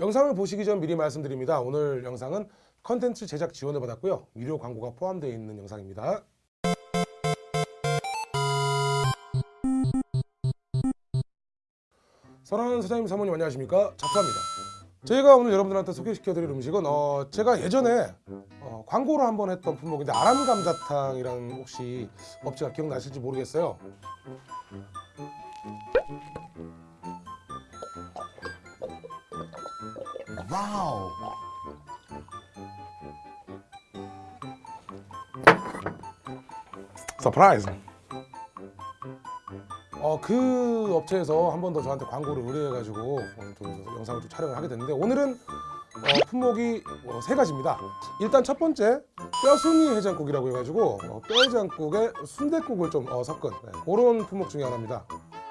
영상을 보시기 전 미리 말씀드립니다. 오늘 영상은 컨텐츠 제작 지원을 받았고요. 유료 광고가 포함되어 있는 영상입니다. 사랑하는 사장님 사모님 안녕하십니까 잡사입니다 저희가 오늘 여러분들한테 소개시켜드릴 음식은 어, 제가 예전에 어, 광고를 한번 했던 품목인데 아람감자탕이라는 혹시 업체가 기억나실지 모르겠어요 Wow. Surprise 어, 그 업체에서 한 번 더 저한테 광고를 의뢰해가지고 오늘 좀 영상을 좀 촬영을 하게 됐는데 오늘은 어, 품목이 어, 세 가지입니다. 일단 첫 번째 뼈순이 해장국이라고 해가지고 어, 뼈 해장국에 순대국을 좀 어, 섞은 네, 그런 품목 중에 하나입니다.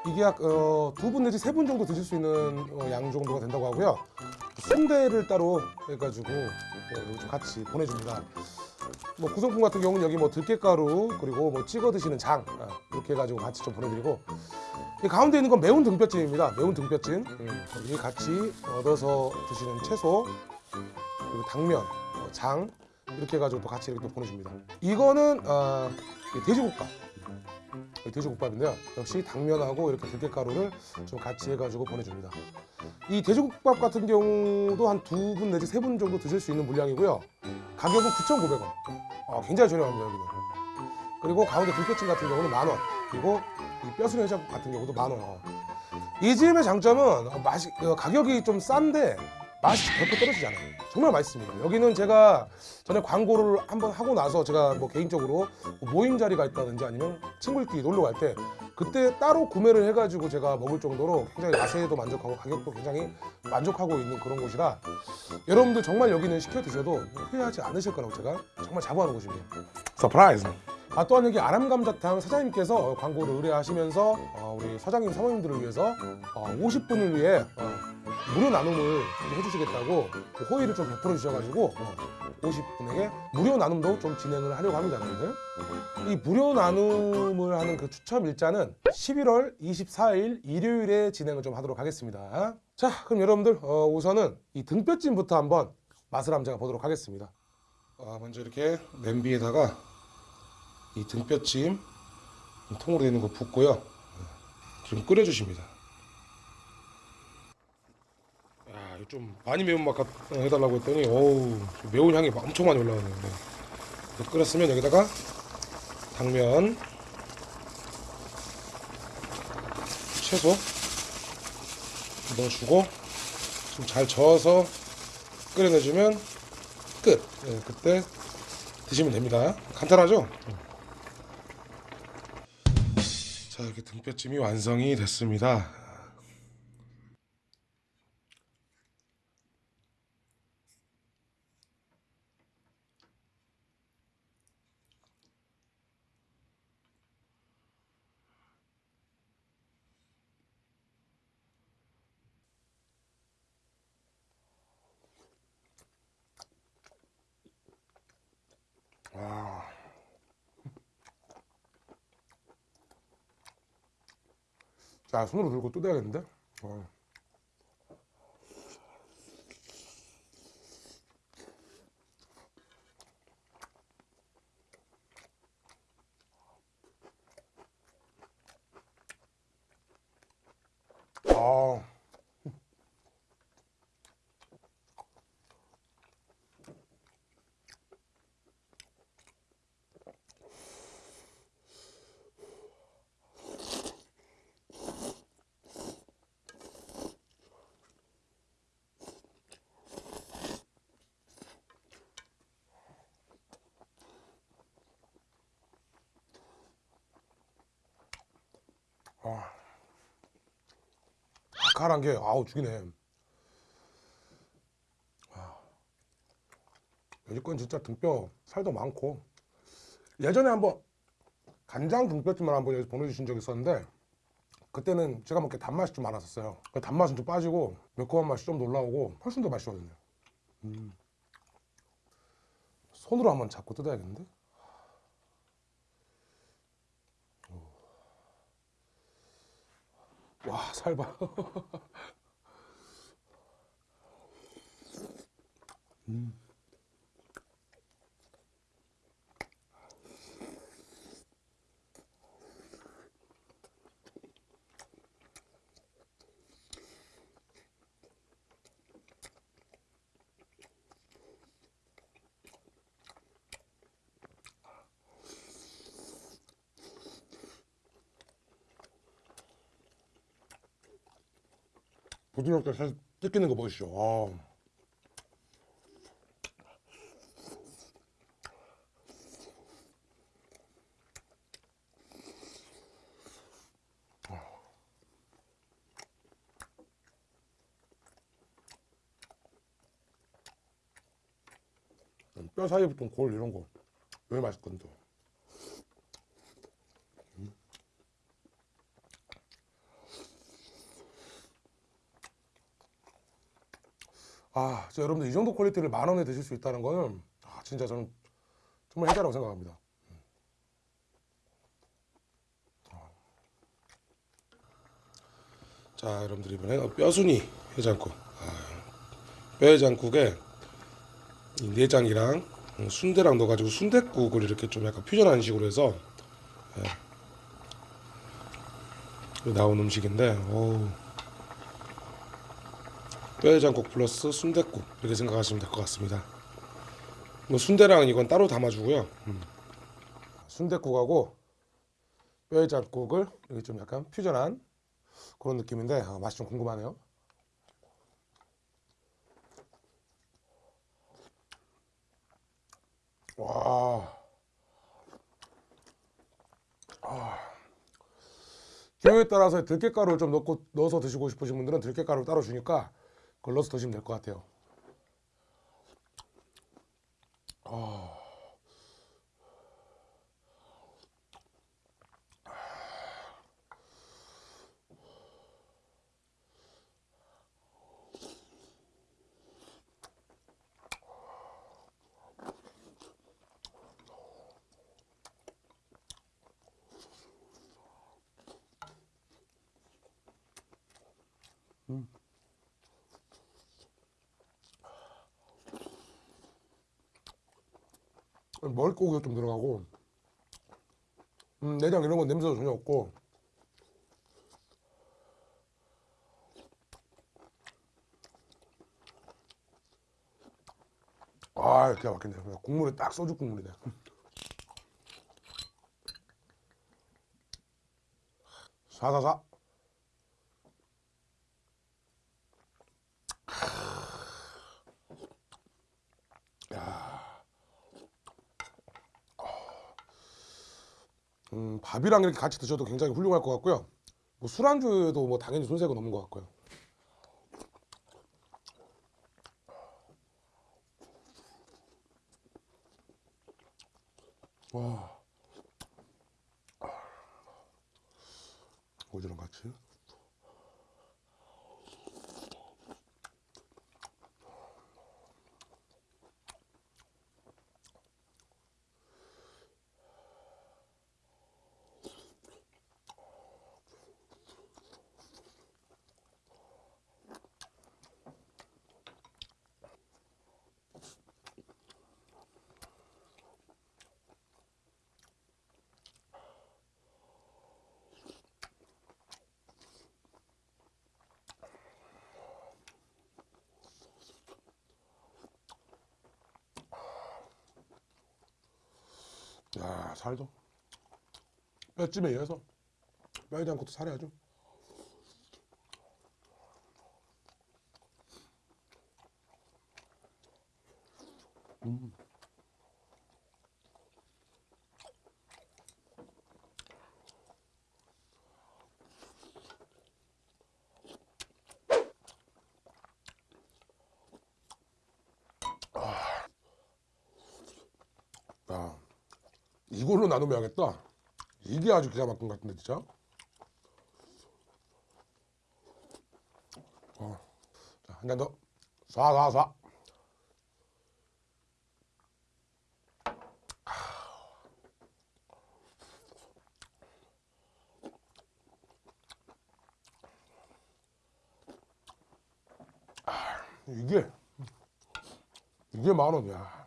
이게 약 어, 두분 내지 세 분 정도 드실 수 있는 어, 양 정도가 된다고 하고요. 순대를 따로 해가지고 어, 좀 같이 보내줍니다. 뭐 구성품 같은 경우는 여기 뭐 들깨가루 그리고 뭐 찍어 드시는 장 아, 이렇게 해가지고 같이 좀 보내드리고 이 가운데 있는 건 매운 등뼈찜입니다. 매운 등뼈찜 음, 여기 같이 얻어서 드시는 채소 그리고 당면, 어, 장 이렇게 해가지고 또 같이 이렇게 또 보내줍니다. 이거는 아, 이 돼지국밥 이 돼지국밥인데요. 역시 당면하고 이렇게 들깨가루를 좀 같이 해가지고 보내줍니다. 이 돼지국밥 같은 경우도 한 두 분 내지 세 분 정도 드실 수 있는 물량이고요. 가격은 9,900원. 아, 굉장히 저렴합니다 여기는. 그리고 가운데 들깨찜 같은 경우는 만 원. 그리고 이 뼈순 해장국 같은 경우도 만 원. 어. 이 집의 장점은 어, 맛이 어, 가격이 좀 싼데 맛이 결코 떨어지지 않아요. 정말 맛있습니다. 여기는 제가 전에 광고를 한번 하고 나서 제가 뭐 개인적으로 뭐 모임 자리가 있다든지 아니면 친구들끼리 놀러 갈 때 그때 따로 구매를 해가지고 제가 먹을 정도로 굉장히 맛에도 만족하고 가격도 굉장히 만족하고 있는 그런 곳이라 여러분들 정말 여기는 시켜 드셔도 후회하지 않으실 거라고 제가 정말 자부하는 곳입니다. Surprise. 아 또한 여기 아람감자탕 사장님께서 광고를 의뢰하시면서 어, 우리 사장님 사모님들을 위해서 어, 50분을 위해 어, 무료 나눔을 좀 해주시겠다고 그 호의를 좀 베풀어 주셔가지고 어, 50분에게 무료 나눔도 좀 진행을 하려고 합니다, 여러분들. 이 무료 나눔을 하는 그 추첨 일자는 11월 24일 일요일에 진행을 좀 하도록 하겠습니다. 자, 그럼 여러분들 어, 우선은 이 등뼈찜부터 한번 맛을 한번 제가 보도록 하겠습니다. 아, 먼저 이렇게 냄비에다가 이 등뼈찜 통으로 되는 거 붓고요. 좀 끓여주십니다. 야, 이거 좀 많이 매운맛 같- 어, 해달라고 했더니 어우 매운 향이 막 엄청 많이 올라오네요. 네. 끓였으면 여기다가 당면, 채소 넣어주고 좀 잘 저어서 끓여내주면 끝. 네, 그때 드시면 됩니다. 간단하죠? 자 이렇게 등뼈찜이 완성이 됐습니다. 와. 자 손으로 들고 뜯어야겠는데? 어. 아. 아. 칼칼한 게 아우 죽이네. 아. 건 진짜 등뼈 살도 많고 예전에 한번 간장 등뼈찜을 한번 보내주신 적이 있었는데 그때는 제가 먹기에 단맛이 좀 많았었어요. 그 단맛은 좀 빠지고 매콤한 맛이 좀더 올라오고 훨씬 더 맛있거든요. 음. 손으로 한번 잡고 뜯어야겠는데? 와, 살바 음. 부드럽게 살짝 뜯기는 거 보이시죠? 아. 뼈 사이에 붙은 골 이런 거 왜 맛있거든 아, 진짜 여러분들 이 정도 퀄리티를 만 원에 드실 수 있다는 거는 아, 진짜 저는 정말 혜자라고 생각합니다. 자, 여러분들 이번에 뼈순이 해장국. 아, 뼈 해장국에 이 내장이랑 순대랑 넣어가지고 순대국을 이렇게 좀 약간 퓨전하는 식으로 해서 예. 나온 음식인데, 어우. 뼈해장국 플러스 순대국 이렇게 생각하시면 될 것 같습니다. 뭐 순대랑 이건 따로 담아주고요. 음. 순대국하고 뼈해장국을 이렇게 좀 약간 퓨전한 그런 느낌인데 아, 맛이 좀 궁금하네요. 와. 아. 기호에 따라서 들깨가루를 좀 넣고 넣어서 드시고 싶으신 분들은 들깨가루를 따로 주니까 그 걸 넣어서 드시면 될 것 같아요. 아. 머릿고기가 좀 들어가고 음, 내장 이런 건 냄새도 전혀 없고. 아 기가 막히네. 국물이 딱 소주 국물이네. 사사사 음, 밥이랑 이렇게 같이 드셔도 굉장히 훌륭할 것 같고요. 뭐 술안주에도 뭐 당연히 손색은 없는 것 같고요. 와, 오지랑 같이. 야 살도? 뼈찜에 의해서? 뼈이지 않고도 살이 아주 음. 이걸로 나누면 하겠다. 이게 아주 기가 막힌 것 같은데 진짜. 어. 자, 한잔 더. 쏴, 쏴, 쏴. 이게 이게 만 원이야.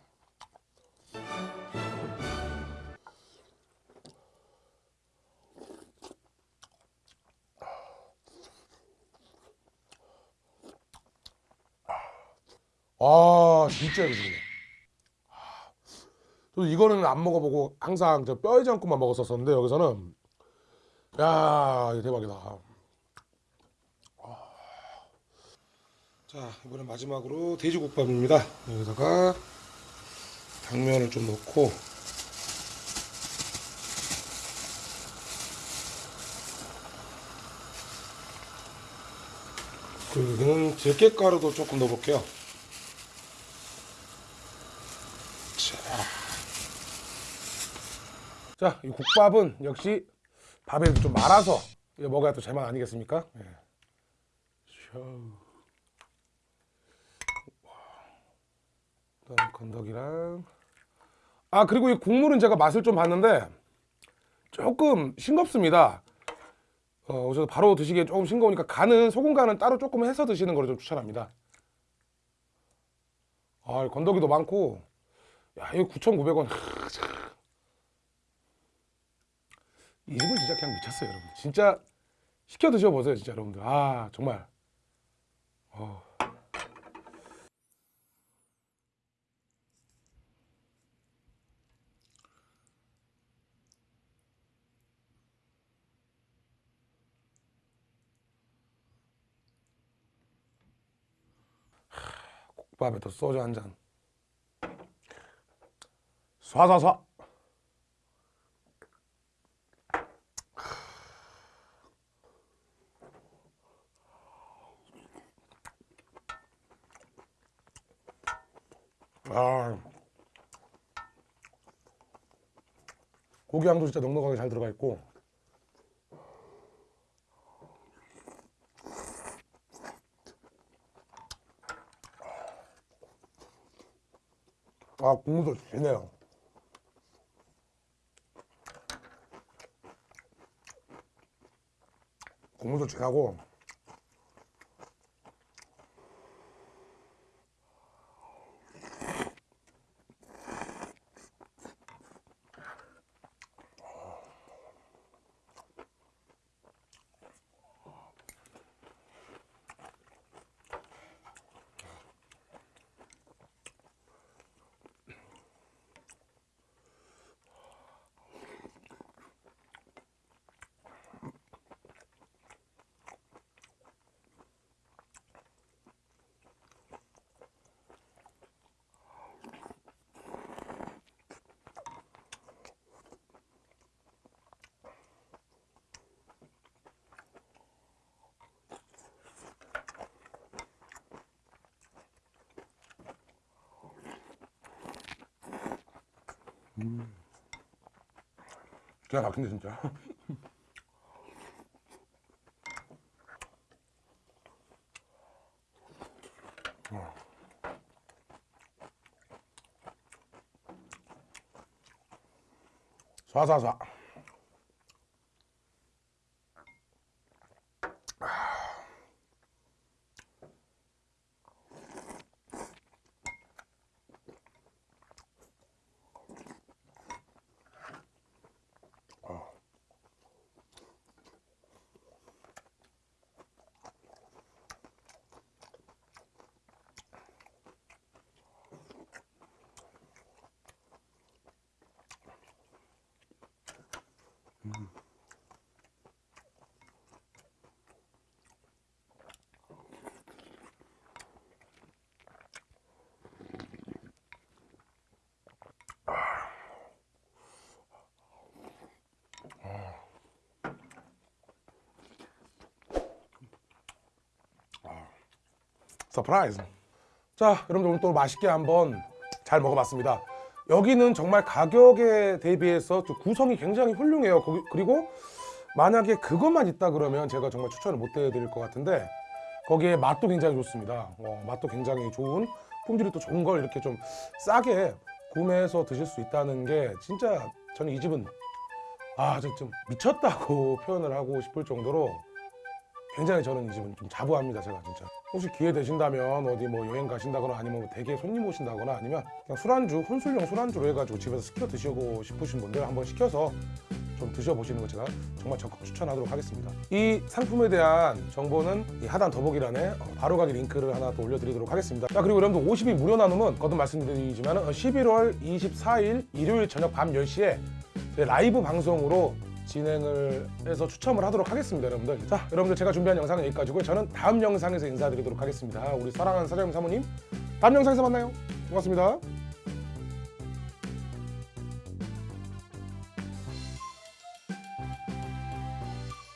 아 진짜 이거네. 저 이거는 안 먹어보고 항상 저 뼈해장국만 먹었었는데 여기서는 야 대박이다. 자 이번엔 마지막으로 돼지국밥입니다. 여기다가 당면을 좀 넣고 그리고 들깨가루도 조금 넣어볼게요. 자, 이 국밥은 역시 밥에 좀 말아서 먹어야 또 제맛 아니겠습니까? 예. 그다음 건더기랑 아 그리고 이 국물은 제가 맛을 좀 봤는데 조금 싱겁습니다. 어, 그래서 바로 드시기에 조금 싱거우니까 간은 소금 간은 따로 조금 해서 드시는 걸 좀 추천합니다. 아 건더기도 많고 야 이거 9,900원. 이 집은 진짜 그냥 미쳤어요, 여러분. 진짜 시켜 드셔 보세요, 진짜 여러분들. 아 정말. 어. 국밥에 또 소주 한 잔. 쏴쏴쏴. 아. 고기 향도 진짜 넉넉하게 잘 들어가 있고. 아 국물도 진해요. 국물도 진하고 기가 막힌데 진짜. 어. 쏴쏴쏴. surprise. 자, 여러분들 오늘 또 맛있게 한번 잘 먹어봤습니다. 여기는 정말 가격에 대비해서 좀 구성이 굉장히 훌륭해요. 거기- 그리고 만약에 그것만 있다 그러면 제가 정말 추천을 못 해드릴 것 같은데 거기에 맛도 굉장히 좋습니다. 어, 맛도 굉장히 좋은 품질이 또 좋은 걸 이렇게 좀 싸게 구매해서 드실 수 있다는 게 진짜 저는 이 집은 아, 저좀 미쳤다고 표현을 하고 싶을 정도로 굉장히 저는 이 집은 좀 자부합니다 제가 진짜 혹시 기회 되신다면 어디 뭐 여행 가신다거나 아니면 뭐 댁에 손님 오신다거나 아니면 그냥 술안주 혼술용 술안주로 해가지고 집에서 시켜 드시고 싶으신 분들 한번 시켜서 좀 드셔보시는 거 제가 정말 적극 추천하도록 하겠습니다. 이 상품에 대한 정보는 이 하단 더보기란에 어, 바로가기 링크를 하나 또 올려드리도록 하겠습니다. 자 그리고 여러분들 50이 무료 나눔은 거듭 말씀드리지만 11월 24일 일요일 저녁 밤 10시에 라이브 방송으로 진행을 해서 추첨을 하도록 하겠습니다 여러분들. 자 여러분들 제가 준비한 영상은 여기까지고요. 저는 다음 영상에서 인사드리도록 하겠습니다. 우리 사랑하는 사장님 사모님 다음 영상에서 만나요. 고맙습니다